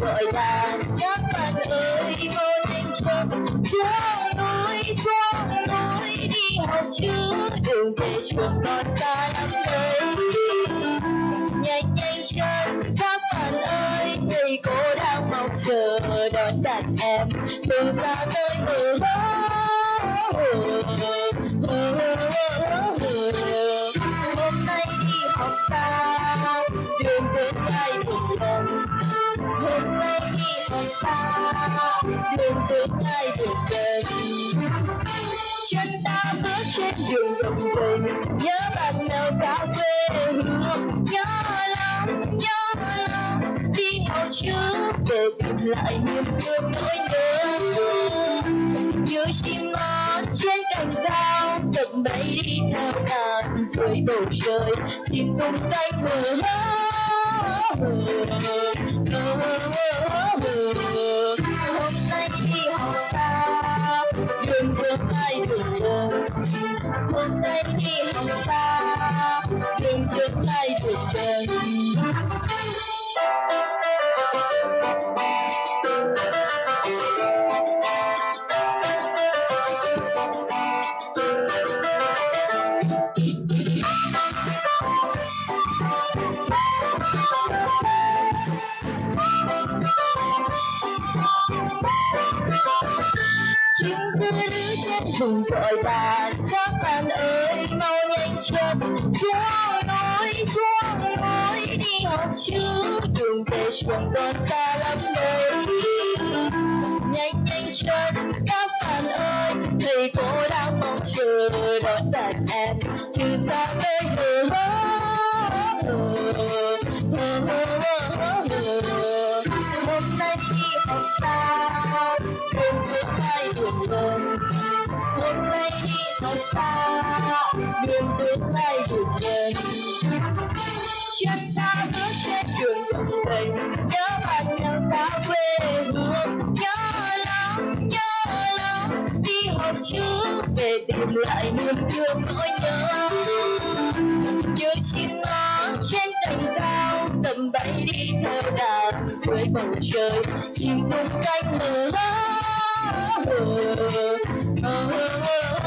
gọi đàn các bạn ơi, vô nhanh chân xuống núi xuống núi đi học chứ. Đường về trường còn xa lắm đấy nhanh nhanh chân các bạn ơi, thầy cô đang mong chờ đón đàn em. Từ xa tới hờ hôm nay đi học xa. Đường tương lai hôm nay đi học xa đường tương lai đường gần chân ta bước trên đường đồng tình nhớ bạn nào xa quê hương. Nhớ lắm nhớ lắm, đi học chứ về tìm lại niềm thương nỗi nhớ như chim ngót trên cành cao tập bay đi theo đàn dưới bầu trời chim tung cánh hờ chim cứ đứng trên vùng gọi bà, các bạn ơi, mau nhanh chân xuống núi xuống núi đi học chữ đường về trường còn xa lắm đấy nhanh nhanh chân các bạn ơi, thầy cô đang mong chờ đón đàn em. Từ xa tới hờ hôm nay đi học ta đường gần hôm nay đi thật xa đường tương lai đường gần chân ta bước trên đường đồng tình nhớ bạn nhau xa quê hương nhớ lắm nhớ lắm đi học trước về tìm lại niềm thương nỗi nhớ như chim nó trên cành cao tầm bay đi theo đàn với bầu trời chim tung cánh lớn hôm nay đi học